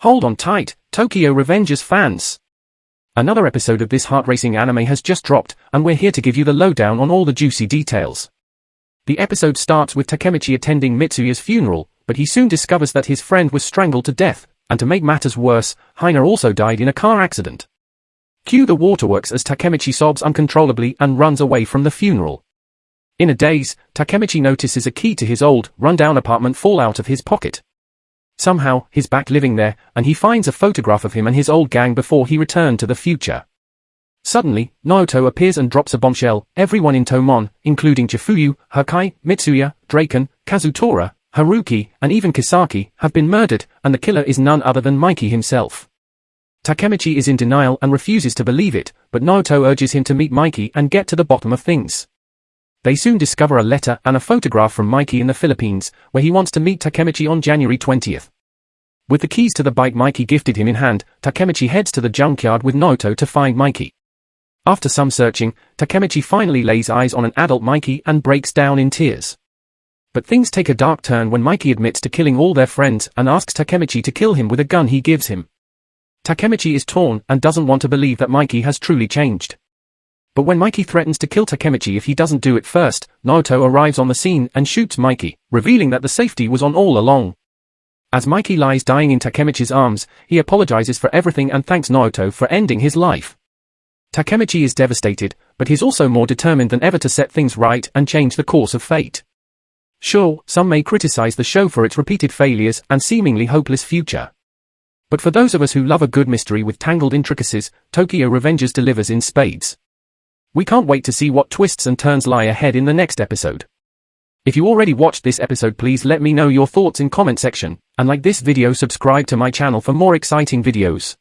Hold on tight, Tokyo Revengers fans. Another episode of this heart-racing anime has just dropped, and we're here to give you the lowdown on all the juicy details. The episode starts with Takemichi attending Mitsuya's funeral, but he soon discovers that his friend was strangled to death, and to make matters worse, Hina also died in a car accident. Cue the waterworks as Takemichi sobs uncontrollably and runs away from the funeral. In a daze, Takemichi notices a key to his old, run-down apartment fall out of his pocket. Somehow, he's back living there, and he finds a photograph of him and his old gang before he returned to the future. Suddenly, Naoto appears and drops a bombshell, everyone in Toman, including Chifuyu, Hakkai, Mitsuya, Draken, Kazutora, Haruki, and even Kisaki, have been murdered, and the killer is none other than Mikey himself. Takemichi is in denial and refuses to believe it, but Naoto urges him to meet Mikey and get to the bottom of things. They soon discover a letter and a photograph from Mikey in the Philippines, where he wants to meet Takemichi on January 20th. With the keys to the bike Mikey gifted him in hand, Takemichi heads to the junkyard with Naoto to find Mikey. After some searching, Takemichi finally lays eyes on an adult Mikey and breaks down in tears. But things take a dark turn when Mikey admits to killing all their friends and asks Takemichi to kill him with a gun he gives him. Takemichi is torn and doesn't want to believe that Mikey has truly changed. But when Mikey threatens to kill Takemichi if he doesn't do it first, Naoto arrives on the scene and shoots Mikey, revealing that the safety was on all along. As Mikey lies dying in Takemichi's arms, he apologizes for everything and thanks Naoto for ending his life. Takemichi is devastated, but he's also more determined than ever to set things right and change the course of fate. Sure, some may criticize the show for its repeated failures and seemingly hopeless future. But for those of us who love a good mystery with tangled intricacies, Tokyo Revengers delivers in spades. We can't wait to see what twists and turns lie ahead in the next episode. If you already watched this episode please let me know your thoughts in comment section, and like this video subscribe to my channel for more exciting videos.